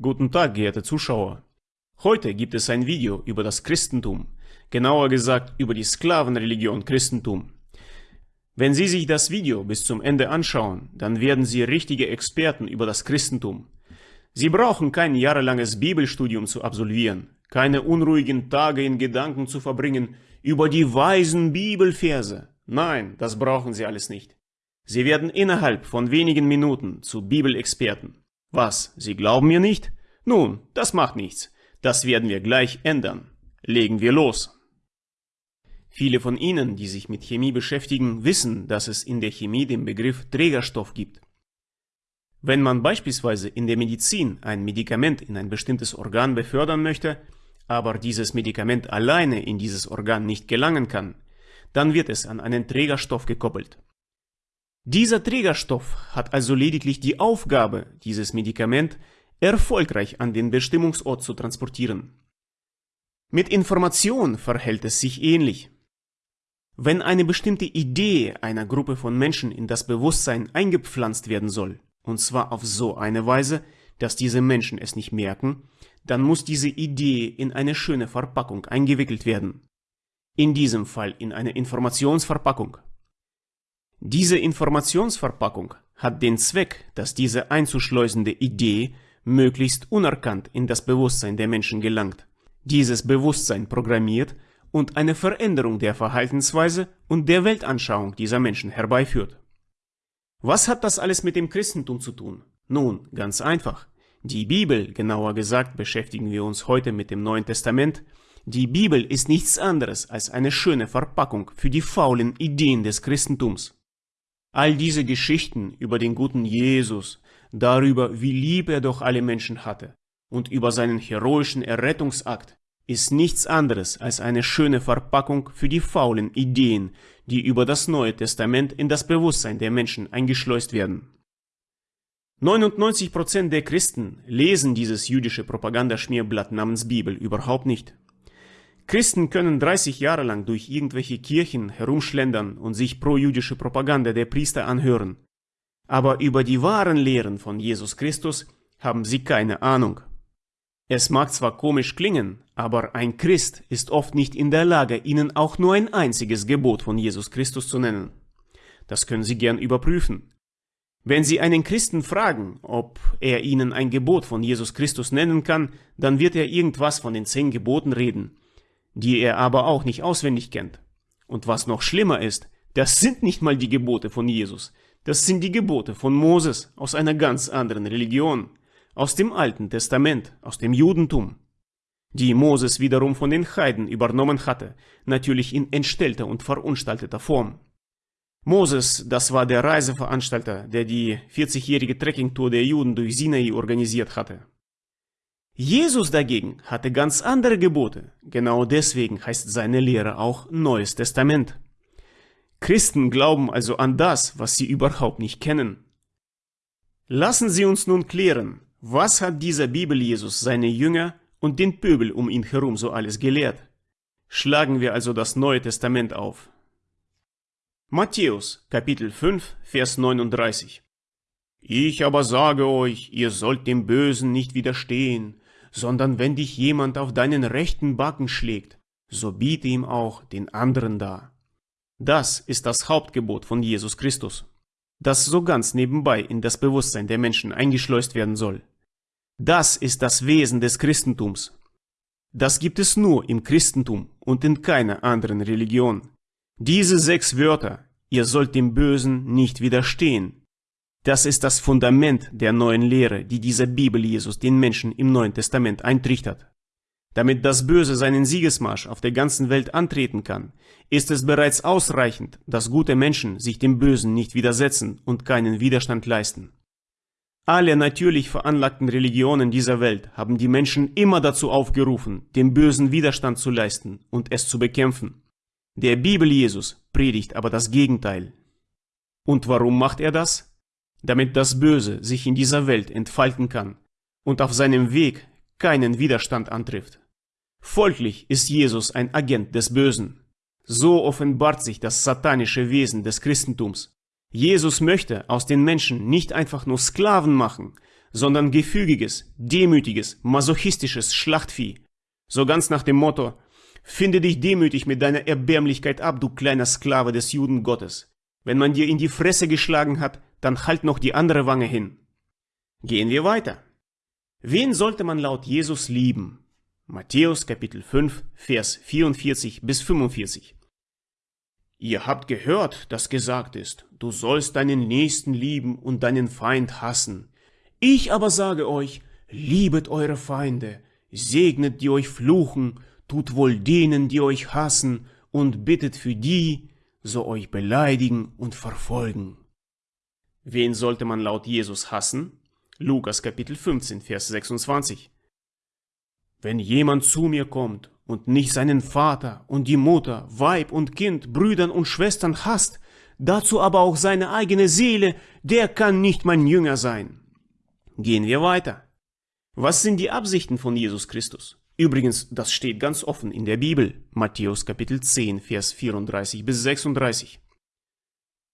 Guten Tag, geehrte Zuschauer. Heute gibt es ein Video über das Christentum, genauer gesagt über die Sklavenreligion Christentum. Wenn Sie sich das Video bis zum Ende anschauen, dann werden Sie richtige Experten über das Christentum. Sie brauchen kein jahrelanges Bibelstudium zu absolvieren, keine unruhigen Tage in Gedanken zu verbringen über die weisen Bibelverse. Nein, das brauchen Sie alles nicht. Sie werden innerhalb von wenigen Minuten zu Bibelexperten. Was, Sie glauben mir nicht? Nun, das macht nichts. Das werden wir gleich ändern. Legen wir los. Viele von Ihnen, die sich mit Chemie beschäftigen, wissen, dass es in der Chemie den Begriff Trägerstoff gibt. Wenn man beispielsweise in der Medizin ein Medikament in ein bestimmtes Organ befördern möchte, aber dieses Medikament alleine in dieses Organ nicht gelangen kann, dann wird es an einen Trägerstoff gekoppelt. Dieser Trägerstoff hat also lediglich die Aufgabe, dieses Medikament erfolgreich an den Bestimmungsort zu transportieren. Mit Information verhält es sich ähnlich. Wenn eine bestimmte Idee einer Gruppe von Menschen in das Bewusstsein eingepflanzt werden soll, und zwar auf so eine Weise, dass diese Menschen es nicht merken, dann muss diese Idee in eine schöne Verpackung eingewickelt werden. In diesem Fall in eine Informationsverpackung. Diese Informationsverpackung hat den Zweck, dass diese einzuschleusende Idee möglichst unerkannt in das Bewusstsein der Menschen gelangt, dieses Bewusstsein programmiert und eine Veränderung der Verhaltensweise und der Weltanschauung dieser Menschen herbeiführt. Was hat das alles mit dem Christentum zu tun? Nun, ganz einfach. Die Bibel, genauer gesagt beschäftigen wir uns heute mit dem Neuen Testament, die Bibel ist nichts anderes als eine schöne Verpackung für die faulen Ideen des Christentums. All diese Geschichten über den guten Jesus, darüber, wie lieb er doch alle Menschen hatte und über seinen heroischen Errettungsakt, ist nichts anderes als eine schöne Verpackung für die faulen Ideen, die über das Neue Testament in das Bewusstsein der Menschen eingeschleust werden. 99% der Christen lesen dieses jüdische Propagandaschmierblatt namens Bibel überhaupt nicht. Christen können 30 Jahre lang durch irgendwelche Kirchen herumschlendern und sich pro-jüdische Propaganda der Priester anhören. Aber über die wahren Lehren von Jesus Christus haben sie keine Ahnung. Es mag zwar komisch klingen, aber ein Christ ist oft nicht in der Lage, ihnen auch nur ein einziges Gebot von Jesus Christus zu nennen. Das können Sie gern überprüfen. Wenn Sie einen Christen fragen, ob er Ihnen ein Gebot von Jesus Christus nennen kann, dann wird er irgendwas von den zehn Geboten reden die er aber auch nicht auswendig kennt. Und was noch schlimmer ist, das sind nicht mal die Gebote von Jesus, das sind die Gebote von Moses aus einer ganz anderen Religion, aus dem Alten Testament, aus dem Judentum, die Moses wiederum von den Heiden übernommen hatte, natürlich in entstellter und verunstalteter Form. Moses, das war der Reiseveranstalter, der die 40-jährige Trekkingtour der Juden durch Sinai organisiert hatte. Jesus dagegen hatte ganz andere Gebote, genau deswegen heißt seine Lehre auch Neues Testament. Christen glauben also an das, was sie überhaupt nicht kennen. Lassen Sie uns nun klären, was hat dieser Bibel-Jesus seine Jünger und den Pöbel um ihn herum so alles gelehrt? Schlagen wir also das Neue Testament auf. Matthäus, Kapitel 5, Vers 39 Ich aber sage euch, ihr sollt dem Bösen nicht widerstehen, sondern wenn dich jemand auf deinen rechten Backen schlägt, so biete ihm auch den anderen dar. Das ist das Hauptgebot von Jesus Christus, das so ganz nebenbei in das Bewusstsein der Menschen eingeschleust werden soll. Das ist das Wesen des Christentums. Das gibt es nur im Christentum und in keiner anderen Religion. Diese sechs Wörter, ihr sollt dem Bösen nicht widerstehen, das ist das Fundament der neuen Lehre, die dieser Bibel Jesus den Menschen im Neuen Testament eintrichtert. Damit das Böse seinen Siegesmarsch auf der ganzen Welt antreten kann, ist es bereits ausreichend, dass gute Menschen sich dem Bösen nicht widersetzen und keinen Widerstand leisten. Alle natürlich veranlagten Religionen dieser Welt haben die Menschen immer dazu aufgerufen, dem Bösen Widerstand zu leisten und es zu bekämpfen. Der Bibel Jesus predigt aber das Gegenteil. Und warum macht er das? Damit das Böse sich in dieser Welt entfalten kann und auf seinem Weg keinen Widerstand antrifft. Folglich ist Jesus ein Agent des Bösen. So offenbart sich das satanische Wesen des Christentums. Jesus möchte aus den Menschen nicht einfach nur Sklaven machen, sondern gefügiges, demütiges, masochistisches Schlachtvieh. So ganz nach dem Motto, finde dich demütig mit deiner Erbärmlichkeit ab, du kleiner Sklave des Juden Gottes. Wenn man dir in die Fresse geschlagen hat, dann halt noch die andere Wange hin. Gehen wir weiter. Wen sollte man laut Jesus lieben? Matthäus Kapitel 5, Vers 44 bis 45. Ihr habt gehört, dass gesagt ist, du sollst deinen Nächsten lieben und deinen Feind hassen. Ich aber sage euch, liebet eure Feinde, segnet die euch fluchen, tut wohl denen, die euch hassen, und bittet für die, so euch beleidigen und verfolgen. Wen sollte man laut Jesus hassen? Lukas Kapitel 15, Vers 26. Wenn jemand zu mir kommt und nicht seinen Vater und die Mutter, Weib und Kind, Brüdern und Schwestern hasst, dazu aber auch seine eigene Seele, der kann nicht mein Jünger sein. Gehen wir weiter. Was sind die Absichten von Jesus Christus? Übrigens, das steht ganz offen in der Bibel, Matthäus Kapitel 10, Vers 34 bis 36.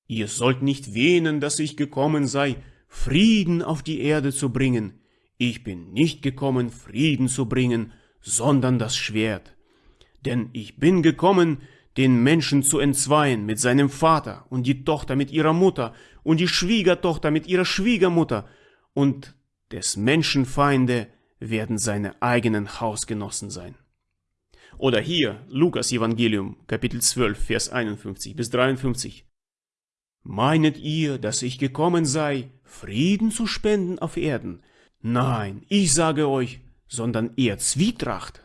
Ihr sollt nicht wähnen, dass ich gekommen sei, Frieden auf die Erde zu bringen. Ich bin nicht gekommen, Frieden zu bringen, sondern das Schwert. Denn ich bin gekommen, den Menschen zu entzweien mit seinem Vater und die Tochter mit ihrer Mutter und die Schwiegertochter mit ihrer Schwiegermutter und des Menschen Feinde werden seine eigenen Hausgenossen sein. Oder hier Lukas Evangelium Kapitel 12 Vers 51 bis 53. Meinet ihr, dass ich gekommen sei, Frieden zu spenden auf Erden? Nein, ich sage euch, sondern eher Zwietracht.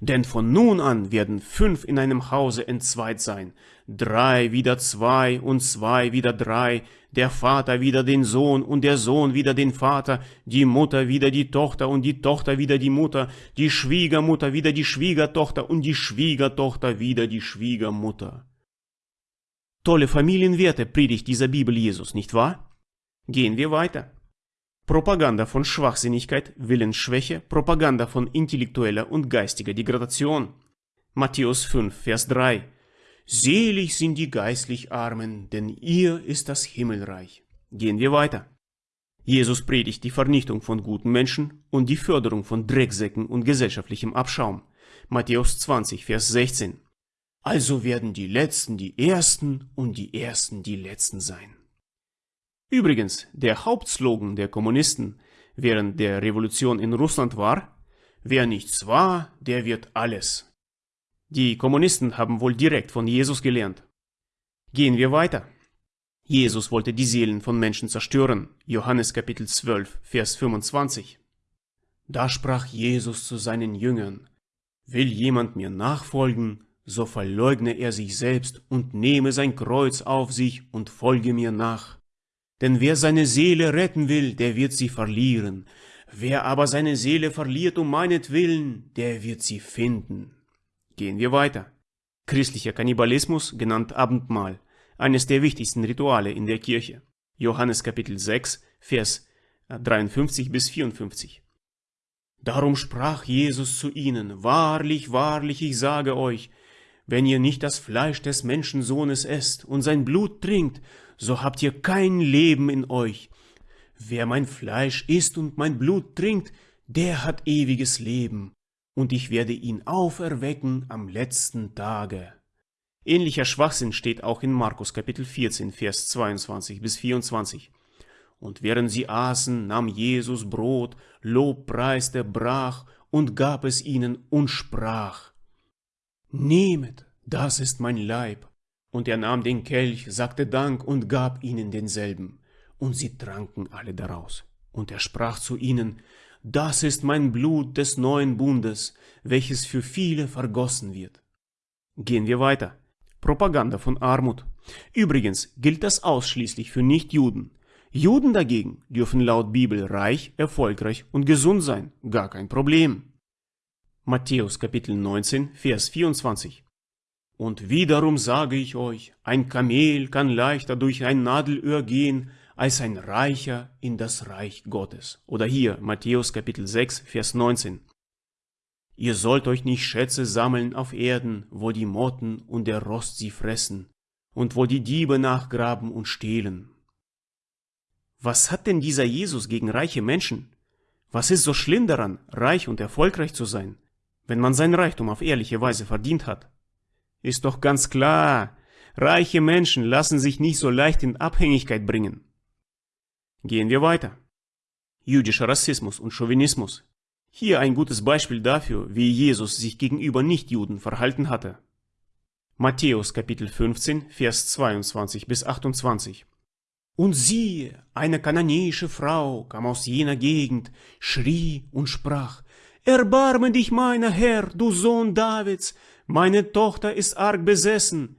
Denn von nun an werden fünf in einem Hause entzweit sein, drei wieder zwei und zwei wieder drei, der Vater wieder den Sohn und der Sohn wieder den Vater, die Mutter wieder die Tochter und die Tochter wieder die Mutter, die Schwiegermutter wieder die Schwiegertochter und die Schwiegertochter wieder die Schwiegermutter. Tolle Familienwerte predigt dieser Bibel Jesus, nicht wahr? Gehen wir weiter. Propaganda von Schwachsinnigkeit, Willensschwäche, Propaganda von intellektueller und geistiger Degradation. Matthäus 5, Vers 3. Selig sind die geistlich Armen, denn ihr ist das Himmelreich. Gehen wir weiter. Jesus predigt die Vernichtung von guten Menschen und die Förderung von Drecksäcken und gesellschaftlichem Abschaum. Matthäus 20, Vers 16. Also werden die Letzten die Ersten und die Ersten die Letzten sein. Übrigens, der Hauptslogan der Kommunisten während der Revolution in Russland war, wer nichts war, der wird alles. Die Kommunisten haben wohl direkt von Jesus gelernt. Gehen wir weiter. Jesus wollte die Seelen von Menschen zerstören. Johannes Kapitel 12, Vers 25. Da sprach Jesus zu seinen Jüngern, Will jemand mir nachfolgen, so verleugne er sich selbst und nehme sein Kreuz auf sich und folge mir nach. Denn wer seine Seele retten will, der wird sie verlieren. Wer aber seine Seele verliert um meinetwillen, der wird sie finden. Gehen wir weiter. Christlicher Kannibalismus, genannt Abendmahl, eines der wichtigsten Rituale in der Kirche. Johannes Kapitel 6, Vers 53 bis 54. Darum sprach Jesus zu ihnen, Wahrlich, wahrlich, ich sage euch, wenn ihr nicht das Fleisch des Menschensohnes esst und sein Blut trinkt, so habt ihr kein Leben in euch. Wer mein Fleisch isst und mein Blut trinkt, der hat ewiges Leben, und ich werde ihn auferwecken am letzten Tage. Ähnlicher Schwachsinn steht auch in Markus Kapitel 14, Vers 22 bis 24. Und während sie aßen, nahm Jesus Brot, lobpreiste, brach und gab es ihnen und sprach, Nehmet, das ist mein Leib, und er nahm den Kelch, sagte Dank und gab ihnen denselben. Und sie tranken alle daraus. Und er sprach zu ihnen, Das ist mein Blut des neuen Bundes, welches für viele vergossen wird. Gehen wir weiter. Propaganda von Armut. Übrigens gilt das ausschließlich für Nichtjuden. Juden dagegen dürfen laut Bibel reich, erfolgreich und gesund sein. Gar kein Problem. Matthäus Kapitel 19, Vers 24. Und wiederum sage ich euch, ein Kamel kann leichter durch ein Nadelöhr gehen, als ein Reicher in das Reich Gottes. Oder hier, Matthäus Kapitel 6, Vers 19. Ihr sollt euch nicht Schätze sammeln auf Erden, wo die Motten und der Rost sie fressen, und wo die Diebe nachgraben und stehlen. Was hat denn dieser Jesus gegen reiche Menschen? Was ist so schlimm daran, reich und erfolgreich zu sein, wenn man sein Reichtum auf ehrliche Weise verdient hat? Ist doch ganz klar, reiche Menschen lassen sich nicht so leicht in Abhängigkeit bringen. Gehen wir weiter. Jüdischer Rassismus und Chauvinismus. Hier ein gutes Beispiel dafür, wie Jesus sich gegenüber Nichtjuden verhalten hatte. Matthäus Kapitel 15, Vers 22 bis 28. Und siehe, eine kananäische Frau kam aus jener Gegend, schrie und sprach, Erbarme dich, meiner Herr, du Sohn Davids, meine Tochter ist arg besessen.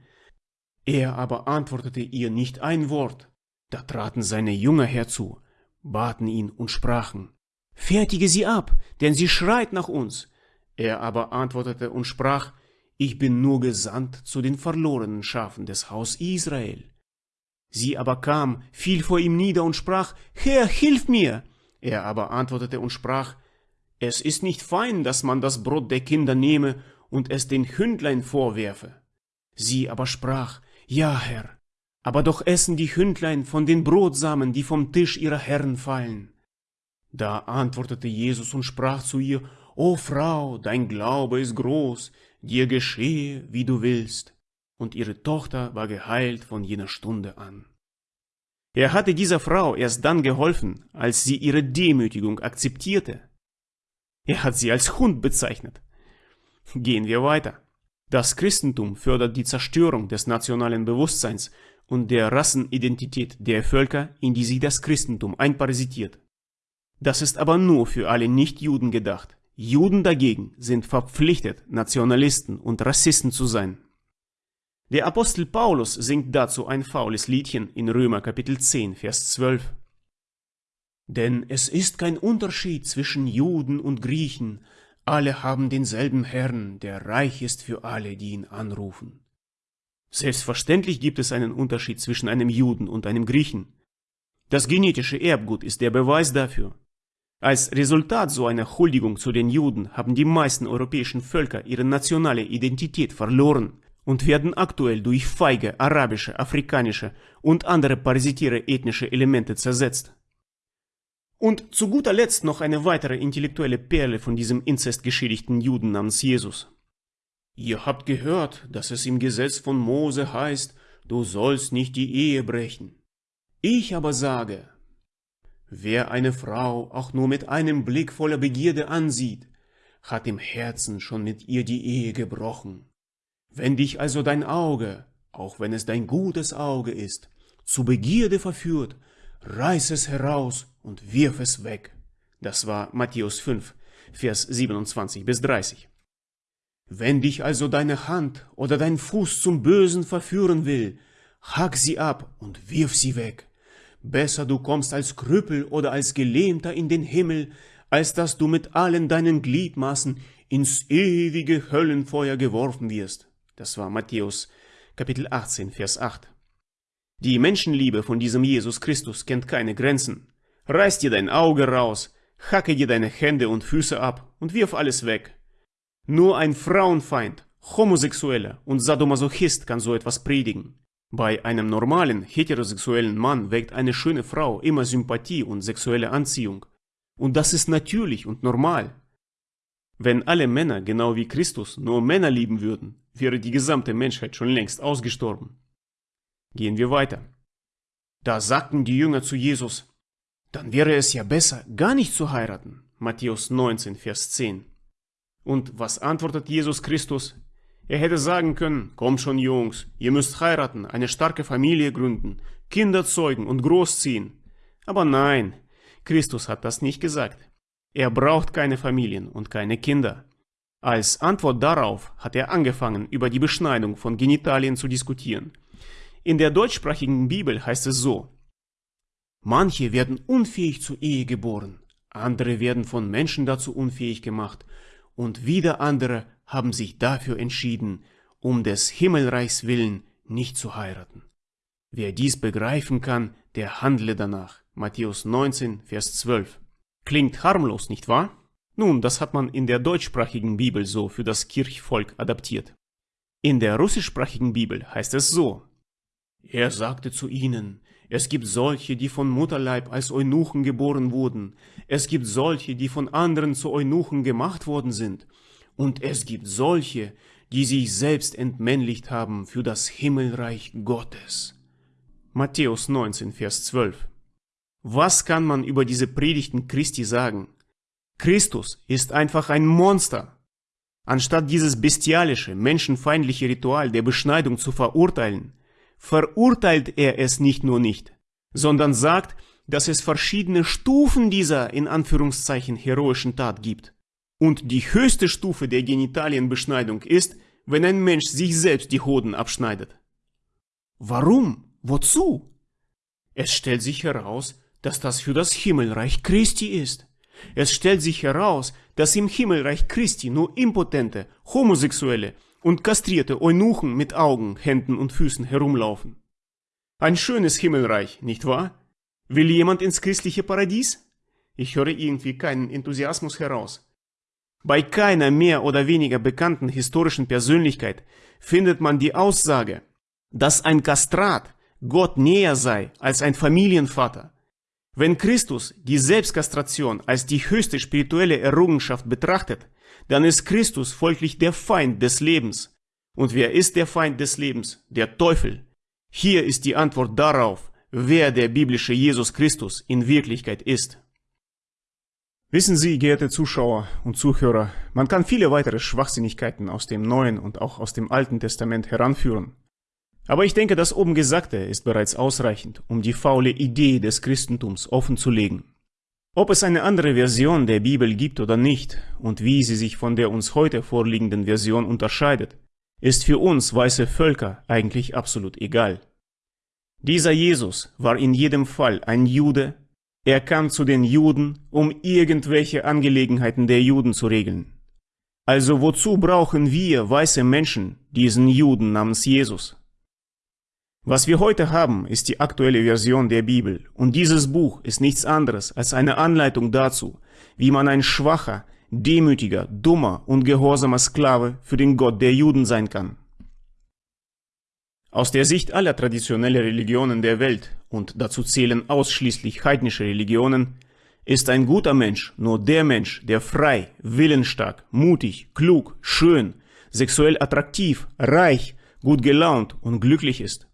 Er aber antwortete ihr nicht ein Wort. Da traten seine Jünger herzu, baten ihn und sprachen, Fertige sie ab, denn sie schreit nach uns. Er aber antwortete und sprach, Ich bin nur gesandt zu den verlorenen Schafen des Haus Israel. Sie aber kam, fiel vor ihm nieder und sprach, Herr, hilf mir! Er aber antwortete und sprach, Es ist nicht fein, dass man das Brot der Kinder nehme und es den Hündlein vorwerfe. Sie aber sprach, Ja, Herr, aber doch essen die Hündlein von den Brotsamen, die vom Tisch ihrer Herren fallen. Da antwortete Jesus und sprach zu ihr, O Frau, dein Glaube ist groß, dir geschehe, wie du willst und ihre Tochter war geheilt von jener Stunde an. Er hatte dieser Frau erst dann geholfen, als sie ihre Demütigung akzeptierte. Er hat sie als Hund bezeichnet. Gehen wir weiter. Das Christentum fördert die Zerstörung des nationalen Bewusstseins und der Rassenidentität der Völker, in die sich das Christentum einparasitiert. Das ist aber nur für alle Nichtjuden gedacht. Juden dagegen sind verpflichtet, Nationalisten und Rassisten zu sein. Der Apostel Paulus singt dazu ein faules Liedchen in Römer Kapitel 10, Vers 12. Denn es ist kein Unterschied zwischen Juden und Griechen, alle haben denselben Herrn, der reich ist für alle, die ihn anrufen. Selbstverständlich gibt es einen Unterschied zwischen einem Juden und einem Griechen. Das genetische Erbgut ist der Beweis dafür. Als Resultat so einer Huldigung zu den Juden haben die meisten europäischen Völker ihre nationale Identität verloren und werden aktuell durch feige arabische, afrikanische und andere parasitäre ethnische Elemente zersetzt. Und zu guter Letzt noch eine weitere intellektuelle Perle von diesem inzestgeschädigten Juden namens Jesus. Ihr habt gehört, dass es im Gesetz von Mose heißt, du sollst nicht die Ehe brechen. Ich aber sage, wer eine Frau auch nur mit einem Blick voller Begierde ansieht, hat im Herzen schon mit ihr die Ehe gebrochen. Wenn dich also dein Auge, auch wenn es dein gutes Auge ist, zu Begierde verführt, reiß es heraus und wirf es weg. Das war Matthäus 5, Vers 27 bis 30. Wenn dich also deine Hand oder dein Fuß zum Bösen verführen will, hack sie ab und wirf sie weg. Besser du kommst als Krüppel oder als Gelähmter in den Himmel, als dass du mit allen deinen Gliedmaßen ins ewige Höllenfeuer geworfen wirst. Das war Matthäus Kapitel 18, Vers 8. Die Menschenliebe von diesem Jesus Christus kennt keine Grenzen. Reiß dir dein Auge raus, hacke dir deine Hände und Füße ab und wirf alles weg. Nur ein Frauenfeind, Homosexueller und Sadomasochist kann so etwas predigen. Bei einem normalen, heterosexuellen Mann weckt eine schöne Frau immer Sympathie und sexuelle Anziehung. Und das ist natürlich und normal. Wenn alle Männer genau wie Christus nur Männer lieben würden, wäre die gesamte Menschheit schon längst ausgestorben. Gehen wir weiter. Da sagten die Jünger zu Jesus, dann wäre es ja besser, gar nicht zu heiraten. Matthäus 19, Vers 10. Und was antwortet Jesus Christus? Er hätte sagen können, kommt schon Jungs, ihr müsst heiraten, eine starke Familie gründen, Kinder zeugen und großziehen. Aber nein, Christus hat das nicht gesagt. Er braucht keine Familien und keine Kinder. Als Antwort darauf hat er angefangen, über die Beschneidung von Genitalien zu diskutieren. In der deutschsprachigen Bibel heißt es so, Manche werden unfähig zur Ehe geboren, andere werden von Menschen dazu unfähig gemacht, und wieder andere haben sich dafür entschieden, um des Himmelreichs willen nicht zu heiraten. Wer dies begreifen kann, der handle danach. Matthäus 19, Vers 12. Klingt harmlos, nicht wahr? Nun, das hat man in der deutschsprachigen Bibel so für das Kirchvolk adaptiert. In der russischsprachigen Bibel heißt es so. Er sagte zu ihnen, Es gibt solche, die von Mutterleib als Eunuchen geboren wurden. Es gibt solche, die von anderen zu Eunuchen gemacht worden sind. Und es gibt solche, die sich selbst entmännlicht haben für das Himmelreich Gottes. Matthäus 19, Vers 12. Was kann man über diese Predigten Christi sagen? Christus ist einfach ein Monster. Anstatt dieses bestialische, menschenfeindliche Ritual der Beschneidung zu verurteilen, verurteilt er es nicht nur nicht, sondern sagt, dass es verschiedene Stufen dieser in Anführungszeichen heroischen Tat gibt. Und die höchste Stufe der Genitalienbeschneidung ist, wenn ein Mensch sich selbst die Hoden abschneidet. Warum? Wozu? Es stellt sich heraus, dass das für das Himmelreich Christi ist. Es stellt sich heraus, dass im Himmelreich Christi nur impotente, homosexuelle und kastrierte Eunuchen mit Augen, Händen und Füßen herumlaufen. Ein schönes Himmelreich, nicht wahr? Will jemand ins christliche Paradies? Ich höre irgendwie keinen Enthusiasmus heraus. Bei keiner mehr oder weniger bekannten historischen Persönlichkeit findet man die Aussage, dass ein Kastrat Gott näher sei als ein Familienvater. Wenn Christus die Selbstkastration als die höchste spirituelle Errungenschaft betrachtet, dann ist Christus folglich der Feind des Lebens. Und wer ist der Feind des Lebens? Der Teufel. Hier ist die Antwort darauf, wer der biblische Jesus Christus in Wirklichkeit ist. Wissen Sie, geehrte Zuschauer und Zuhörer, man kann viele weitere Schwachsinnigkeiten aus dem Neuen und auch aus dem Alten Testament heranführen. Aber ich denke, das oben Gesagte ist bereits ausreichend, um die faule Idee des Christentums offenzulegen. Ob es eine andere Version der Bibel gibt oder nicht und wie sie sich von der uns heute vorliegenden Version unterscheidet, ist für uns weiße Völker eigentlich absolut egal. Dieser Jesus war in jedem Fall ein Jude, er kam zu den Juden, um irgendwelche Angelegenheiten der Juden zu regeln. Also wozu brauchen wir weiße Menschen diesen Juden namens Jesus? Was wir heute haben, ist die aktuelle Version der Bibel und dieses Buch ist nichts anderes als eine Anleitung dazu, wie man ein schwacher, demütiger, dummer und gehorsamer Sklave für den Gott der Juden sein kann. Aus der Sicht aller traditionellen Religionen der Welt, und dazu zählen ausschließlich heidnische Religionen, ist ein guter Mensch nur der Mensch, der frei, willensstark, mutig, klug, schön, sexuell attraktiv, reich, gut gelaunt und glücklich ist.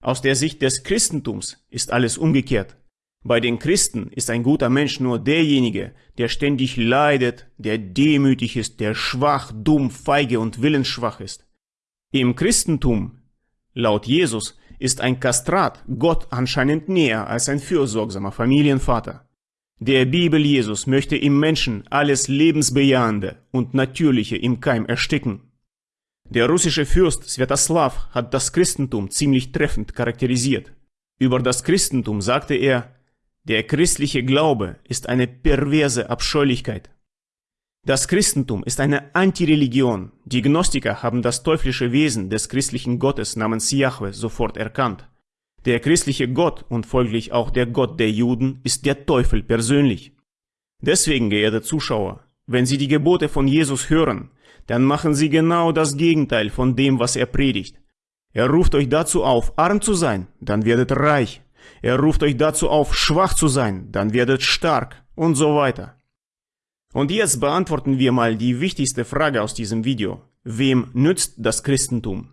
Aus der Sicht des Christentums ist alles umgekehrt. Bei den Christen ist ein guter Mensch nur derjenige, der ständig leidet, der demütig ist, der schwach, dumm, feige und willensschwach ist. Im Christentum, laut Jesus, ist ein Kastrat Gott anscheinend näher als ein fürsorgsamer Familienvater. Der Bibel Jesus möchte im Menschen alles Lebensbejahende und Natürliche im Keim ersticken. Der russische Fürst Svetoslav hat das Christentum ziemlich treffend charakterisiert. Über das Christentum sagte er, der christliche Glaube ist eine perverse Abscheulichkeit. Das Christentum ist eine Antireligion. Die Gnostiker haben das teuflische Wesen des christlichen Gottes namens Yahweh sofort erkannt. Der christliche Gott und folglich auch der Gott der Juden ist der Teufel persönlich. Deswegen, geehrte Zuschauer, wenn Sie die Gebote von Jesus hören, dann machen Sie genau das Gegenteil von dem, was er predigt. Er ruft euch dazu auf, arm zu sein, dann werdet reich. Er ruft euch dazu auf, schwach zu sein, dann werdet stark und so weiter. Und jetzt beantworten wir mal die wichtigste Frage aus diesem Video. Wem nützt das Christentum?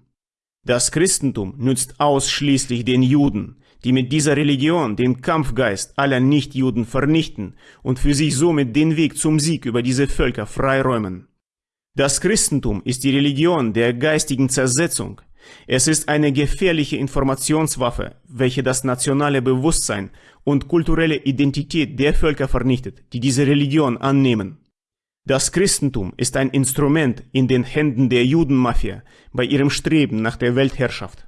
Das Christentum nützt ausschließlich den Juden, die mit dieser Religion den Kampfgeist aller Nichtjuden vernichten und für sich somit den Weg zum Sieg über diese Völker freiräumen. Das Christentum ist die Religion der geistigen Zersetzung. Es ist eine gefährliche Informationswaffe, welche das nationale Bewusstsein und kulturelle Identität der Völker vernichtet, die diese Religion annehmen. Das Christentum ist ein Instrument in den Händen der Judenmafia bei ihrem Streben nach der Weltherrschaft.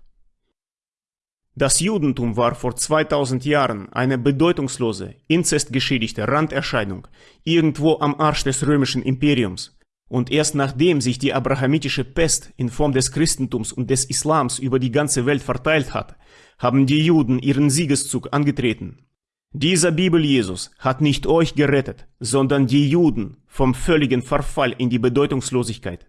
Das Judentum war vor 2000 Jahren eine bedeutungslose, inzestgeschädigte Randerscheinung irgendwo am Arsch des römischen Imperiums. Und erst nachdem sich die abrahamitische Pest in Form des Christentums und des Islams über die ganze Welt verteilt hat, haben die Juden ihren Siegeszug angetreten. Dieser Bibel Jesus hat nicht euch gerettet, sondern die Juden vom völligen Verfall in die Bedeutungslosigkeit.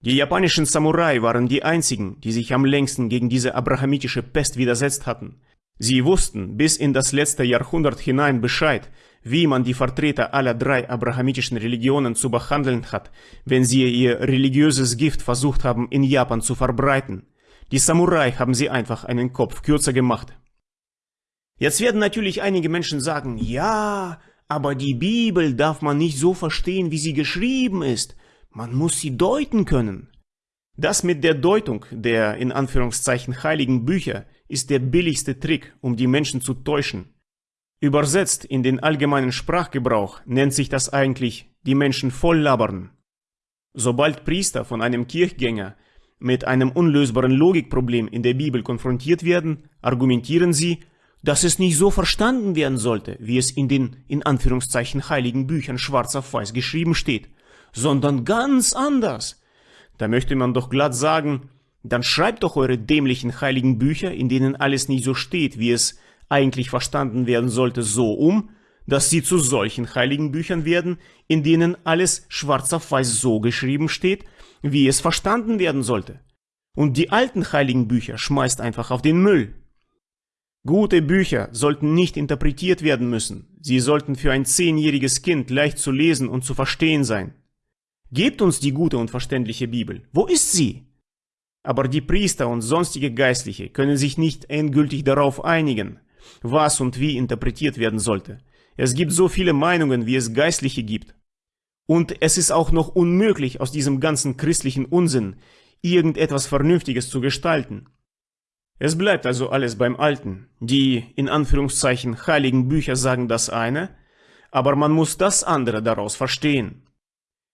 Die japanischen Samurai waren die einzigen, die sich am längsten gegen diese abrahamitische Pest widersetzt hatten. Sie wussten bis in das letzte Jahrhundert hinein Bescheid, wie man die Vertreter aller drei abrahamitischen Religionen zu behandeln hat, wenn sie ihr religiöses Gift versucht haben in Japan zu verbreiten. Die Samurai haben sie einfach einen Kopf kürzer gemacht. Jetzt werden natürlich einige Menschen sagen, ja, aber die Bibel darf man nicht so verstehen, wie sie geschrieben ist. Man muss sie deuten können. Das mit der Deutung der in Anführungszeichen heiligen Bücher ist der billigste Trick, um die Menschen zu täuschen. Übersetzt in den allgemeinen Sprachgebrauch nennt sich das eigentlich die Menschen voll labern. Sobald Priester von einem Kirchgänger mit einem unlösbaren Logikproblem in der Bibel konfrontiert werden, argumentieren sie, dass es nicht so verstanden werden sollte, wie es in den in Anführungszeichen heiligen Büchern schwarz auf weiß geschrieben steht, sondern ganz anders. Da möchte man doch glatt sagen, dann schreibt doch eure dämlichen heiligen Bücher, in denen alles nicht so steht, wie es eigentlich verstanden werden sollte, so um, dass sie zu solchen heiligen Büchern werden, in denen alles schwarz auf weiß so geschrieben steht, wie es verstanden werden sollte. Und die alten heiligen Bücher schmeißt einfach auf den Müll. Gute Bücher sollten nicht interpretiert werden müssen. Sie sollten für ein zehnjähriges Kind leicht zu lesen und zu verstehen sein. Gebt uns die gute und verständliche Bibel. Wo ist sie? Aber die Priester und sonstige Geistliche können sich nicht endgültig darauf einigen, was und wie interpretiert werden sollte. Es gibt so viele Meinungen, wie es Geistliche gibt. Und es ist auch noch unmöglich, aus diesem ganzen christlichen Unsinn irgendetwas Vernünftiges zu gestalten. Es bleibt also alles beim Alten. Die, in Anführungszeichen, heiligen Bücher sagen das eine, aber man muss das andere daraus verstehen.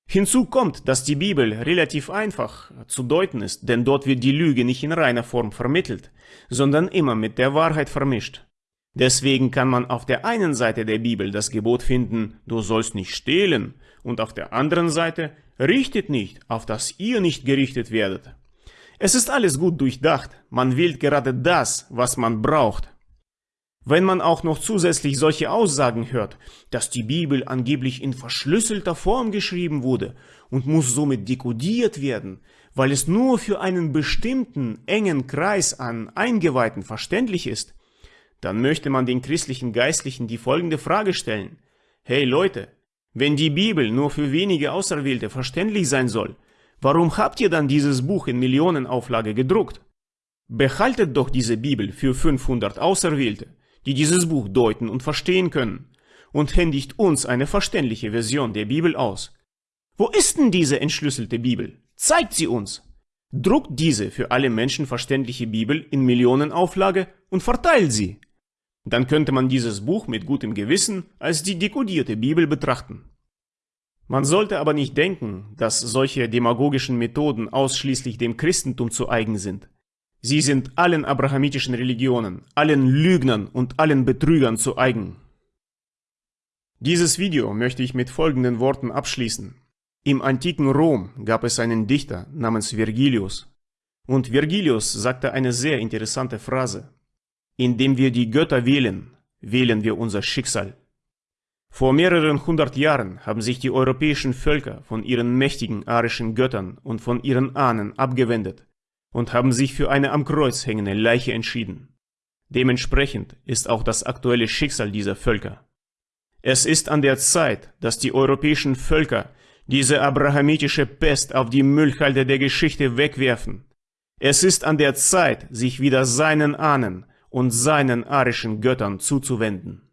Hinzu kommt, dass die Bibel relativ einfach zu deuten ist, denn dort wird die Lüge nicht in reiner Form vermittelt, sondern immer mit der Wahrheit vermischt. Deswegen kann man auf der einen Seite der Bibel das Gebot finden, du sollst nicht stehlen, und auf der anderen Seite, richtet nicht, auf dass ihr nicht gerichtet werdet. Es ist alles gut durchdacht, man wählt gerade das, was man braucht. Wenn man auch noch zusätzlich solche Aussagen hört, dass die Bibel angeblich in verschlüsselter Form geschrieben wurde und muss somit dekodiert werden, weil es nur für einen bestimmten engen Kreis an Eingeweihten verständlich ist, dann möchte man den christlichen Geistlichen die folgende Frage stellen. Hey Leute, wenn die Bibel nur für wenige Auserwählte verständlich sein soll, warum habt ihr dann dieses Buch in Millionenauflage gedruckt? Behaltet doch diese Bibel für 500 Auserwählte die dieses Buch deuten und verstehen können, und händigt uns eine verständliche Version der Bibel aus. Wo ist denn diese entschlüsselte Bibel? Zeigt sie uns! Druckt diese für alle Menschen verständliche Bibel in Millionenauflage und verteilt sie. Dann könnte man dieses Buch mit gutem Gewissen als die dekodierte Bibel betrachten. Man sollte aber nicht denken, dass solche demagogischen Methoden ausschließlich dem Christentum zu eigen sind. Sie sind allen abrahamitischen Religionen, allen Lügnern und allen Betrügern zu eigen. Dieses Video möchte ich mit folgenden Worten abschließen. Im antiken Rom gab es einen Dichter namens Vergilius. Und Vergilius sagte eine sehr interessante Phrase. Indem wir die Götter wählen, wählen wir unser Schicksal. Vor mehreren hundert Jahren haben sich die europäischen Völker von ihren mächtigen arischen Göttern und von ihren Ahnen abgewendet und haben sich für eine am Kreuz hängende Leiche entschieden. Dementsprechend ist auch das aktuelle Schicksal dieser Völker. Es ist an der Zeit, dass die europäischen Völker diese abrahamitische Pest auf die Müllhalde der Geschichte wegwerfen. Es ist an der Zeit, sich wieder seinen Ahnen und seinen arischen Göttern zuzuwenden.